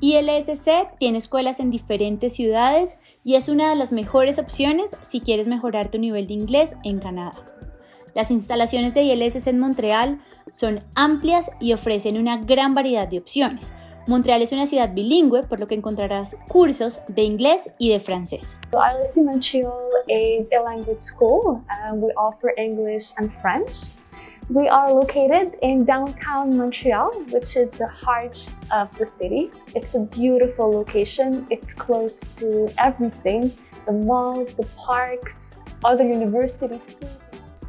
ILSC tiene escuelas en diferentes ciudades y es una de las mejores opciones si quieres mejorar tu nivel de inglés en Canadá. Las instalaciones de ILSC en Montreal son amplias y ofrecen una gran variedad de opciones. Montreal es una ciudad bilingüe, por lo que encontrarás cursos de inglés y de francés. ILSC Montreal is a language school. We offer English and French. We are located in downtown Montreal, which is the heart of the city. It's a beautiful location. It's close to everything, the malls, the parks, other universities too.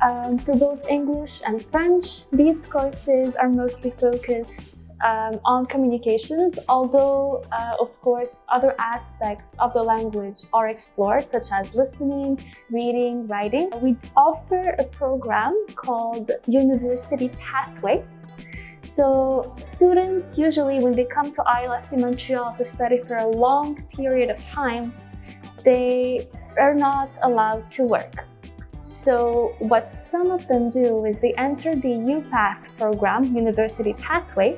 Um, for both English and French, these courses are mostly focused um, on communications, although, uh, of course, other aspects of the language are explored, such as listening, reading, writing. We offer a program called University Pathway. So students usually, when they come to ILSC Montreal to study for a long period of time, they are not allowed to work. So what some of them do is they enter the UPath program, University Pathway,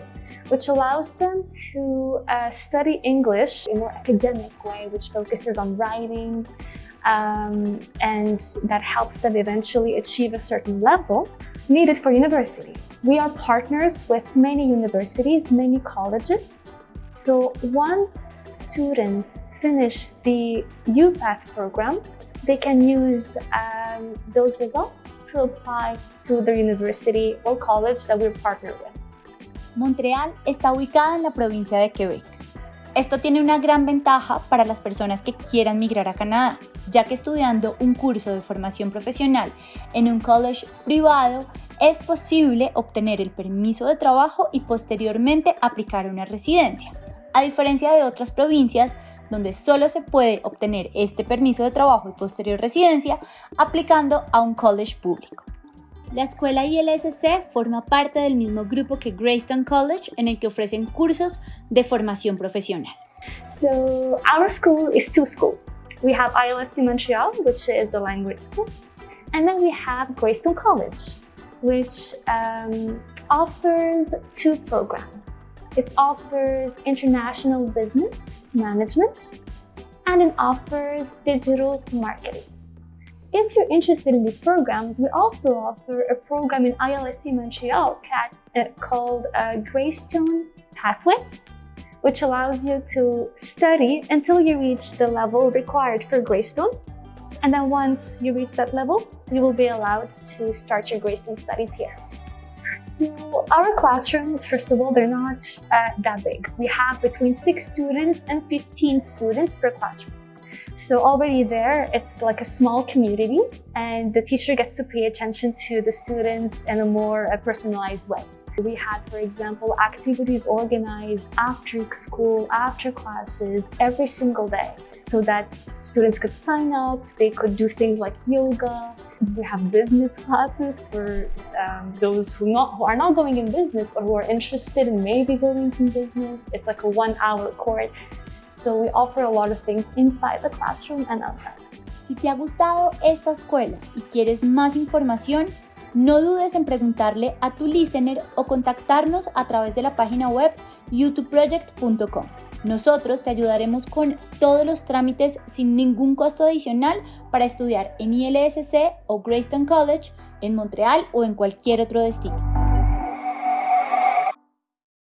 which allows them to uh, study English in a more academic way, which focuses on writing, um, and that helps them eventually achieve a certain level needed for university. We are partners with many universities, many colleges. So once students finish the UPath program, they can use um, those results to apply to the university or college that we're partnered with. Montreal está ubicada en la provincia de Quebec. Esto tiene una gran ventaja para las personas que quieran migrar a Canadá, ya que estudiando un curso de formación profesional en un college privado es posible obtener el permiso de trabajo y posteriormente aplicar una residencia. A diferencia de otras provincias donde solo se puede obtener este permiso de trabajo y posterior residencia aplicando a un college público. La escuela ILSC forma parte del mismo grupo que Greystone College en el que ofrecen cursos de formación profesional. So our school is two schools. We have ILSC Montreal, which is the language school, and then we have Greystone College, which um, offers two programs. It offers international business management and it offers digital marketing. If you're interested in these programs, we also offer a program in ILSC Montreal uh, called uh, Greystone Pathway, which allows you to study until you reach the level required for Greystone. And then once you reach that level, you will be allowed to start your Greystone studies here. So our classrooms, first of all, they're not uh, that big. We have between 6 students and 15 students per classroom. So already there, it's like a small community and the teacher gets to pay attention to the students in a more uh, personalized way. We had, for example, activities organized after school, after classes, every single day so that students could sign up, they could do things like yoga, we have business classes for um, those who, not, who are not going in business, but who are interested in maybe going in business. It's like a one hour course. So we offer a lot of things inside the classroom and outside. Si te ha gustado esta escuela y quieres más información, no dudes en preguntarle a tu listener o contactarnos a través de la página web youtubeproject.com. Nosotros te ayudaremos con todos los trámites sin ningún costo adicional para estudiar en ILSC o Greystone College, en Montreal o en cualquier otro destino.